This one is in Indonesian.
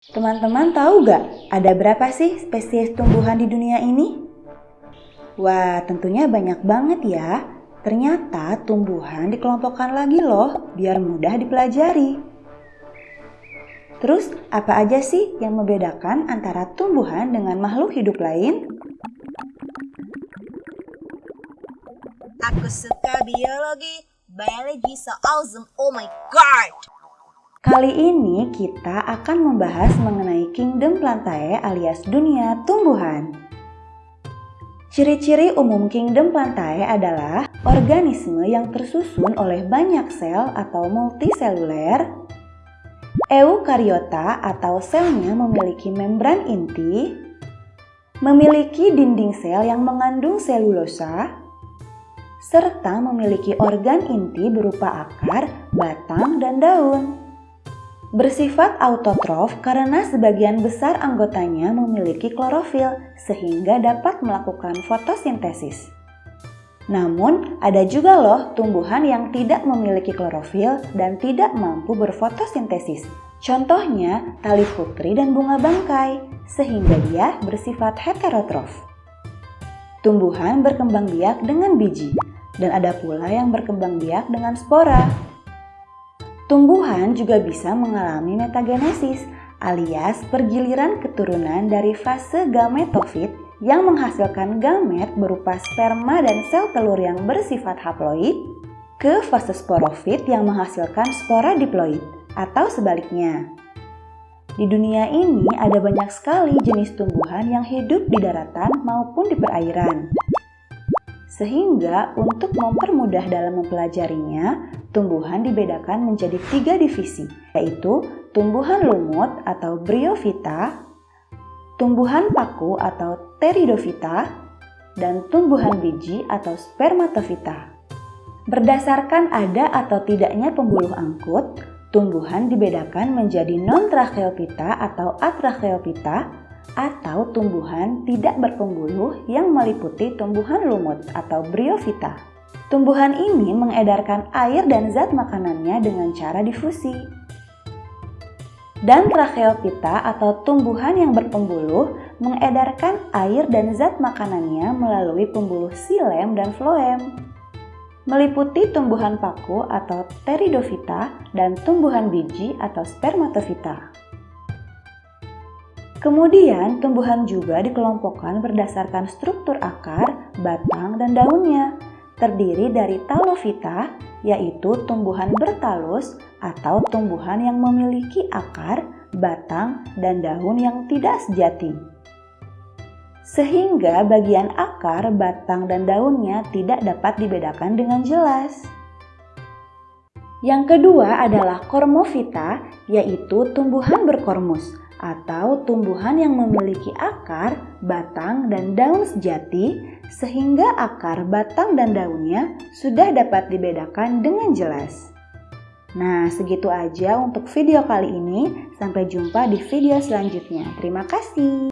Teman-teman tahu gak ada berapa sih spesies tumbuhan di dunia ini? Wah, tentunya banyak banget ya. Ternyata tumbuhan dikelompokkan lagi loh, biar mudah dipelajari. Terus, apa aja sih yang membedakan antara tumbuhan dengan makhluk hidup lain? Aku suka biologi. Biology so awesome. Oh my god. Kali ini kita akan membahas mengenai Kingdom Plantae alias dunia tumbuhan. Ciri-ciri umum Kingdom Plantae adalah organisme yang tersusun oleh banyak sel atau multiseluler, eukariota atau selnya memiliki membran inti, memiliki dinding sel yang mengandung selulosa, serta memiliki organ inti berupa akar, batang, dan daun. Bersifat autotrof karena sebagian besar anggotanya memiliki klorofil sehingga dapat melakukan fotosintesis. Namun, ada juga loh tumbuhan yang tidak memiliki klorofil dan tidak mampu berfotosintesis. Contohnya, tali putri dan bunga bangkai, sehingga dia bersifat heterotrof. Tumbuhan berkembang biak dengan biji, dan ada pula yang berkembang biak dengan spora. Tumbuhan juga bisa mengalami metagenesis alias pergiliran keturunan dari fase gametofit yang menghasilkan gamet berupa sperma dan sel telur yang bersifat haploid ke fase sporofit yang menghasilkan spora diploid atau sebaliknya. Di dunia ini ada banyak sekali jenis tumbuhan yang hidup di daratan maupun di perairan. Sehingga untuk mempermudah dalam mempelajarinya, tumbuhan dibedakan menjadi tiga divisi, yaitu tumbuhan lumut atau bryophyta, tumbuhan paku atau pteridophyta, dan tumbuhan biji atau spermatophyta. Berdasarkan ada atau tidaknya pembuluh angkut, tumbuhan dibedakan menjadi non-tracheophyta atau atracheophyta atau tumbuhan tidak berpembuluh yang meliputi tumbuhan lumut atau bryophyta. Tumbuhan ini mengedarkan air dan zat makanannya dengan cara difusi. Dan tracheophyta atau tumbuhan yang berpembuluh mengedarkan air dan zat makanannya melalui pembuluh silem dan floem. Meliputi tumbuhan paku atau pteridophyta dan tumbuhan biji atau spermatophyta. Kemudian, tumbuhan juga dikelompokkan berdasarkan struktur akar, batang, dan daunnya. Terdiri dari talofita, yaitu tumbuhan bertalus atau tumbuhan yang memiliki akar, batang, dan daun yang tidak sejati. Sehingga bagian akar, batang, dan daunnya tidak dapat dibedakan dengan jelas. Yang kedua adalah kormofita, yaitu tumbuhan berkormus atau tumbuhan yang memiliki akar, batang, dan daun sejati sehingga akar, batang, dan daunnya sudah dapat dibedakan dengan jelas. Nah, segitu aja untuk video kali ini. Sampai jumpa di video selanjutnya. Terima kasih.